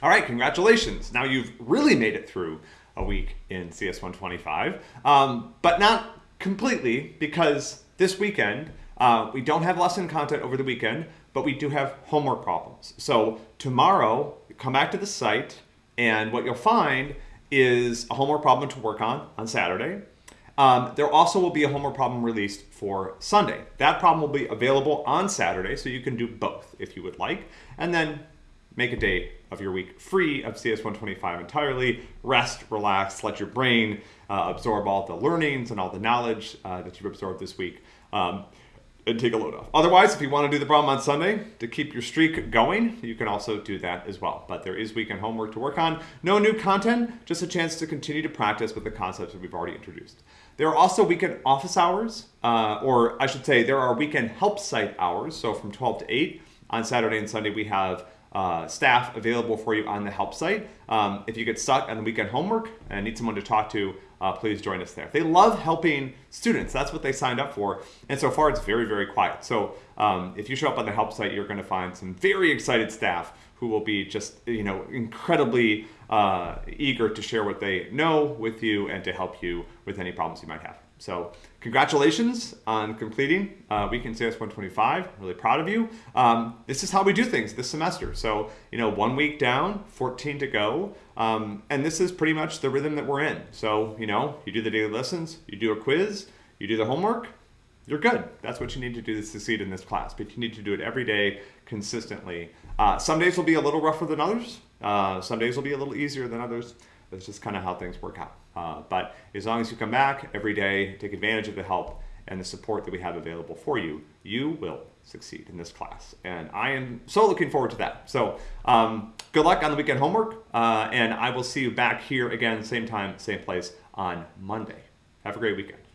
All right, congratulations. Now you've really made it through a week in CS 125, um, but not completely because this weekend uh, we don't have lesson content over the weekend, but we do have homework problems. So tomorrow, come back to the site, and what you'll find is a homework problem to work on on Saturday. Um, there also will be a homework problem released for Sunday. That problem will be available on Saturday, so you can do both if you would like. And then make a day of your week free of CS125 entirely. Rest, relax, let your brain uh, absorb all the learnings and all the knowledge uh, that you've absorbed this week. Um, and take a load off. Otherwise, if you want to do the problem on Sunday to keep your streak going, you can also do that as well. But there is weekend homework to work on. No new content, just a chance to continue to practice with the concepts that we've already introduced. There are also weekend office hours, uh, or I should say there are weekend help site hours. So from 12 to 8 on Saturday and Sunday, we have uh, staff available for you on the help site. Um, if you get stuck on the weekend homework and need someone to talk to, uh, please join us there. They love helping students. That's what they signed up for. And so far, it's very, very quiet. So um, if you show up on the help site, you're going to find some very excited staff who will be just, you know, incredibly uh, eager to share what they know with you and to help you with any problems you might have. So congratulations on completing uh, Weekend CS 125. Really proud of you. Um, this is how we do things this semester. So, you know, one week down, 14 to go. Um, and this is pretty much the rhythm that we're in. So, you know, you do the daily lessons, you do a quiz, you do the homework, you're good. That's what you need to do to succeed in this class. But you need to do it every day consistently. Uh, some days will be a little rougher than others. Uh, some days will be a little easier than others. That's just kind of how things work out. Uh, but as long as you come back every day, take advantage of the help and the support that we have available for you, you will succeed in this class. And I am so looking forward to that. So um, good luck on the weekend homework, uh, and I will see you back here again, same time, same place on Monday. Have a great weekend.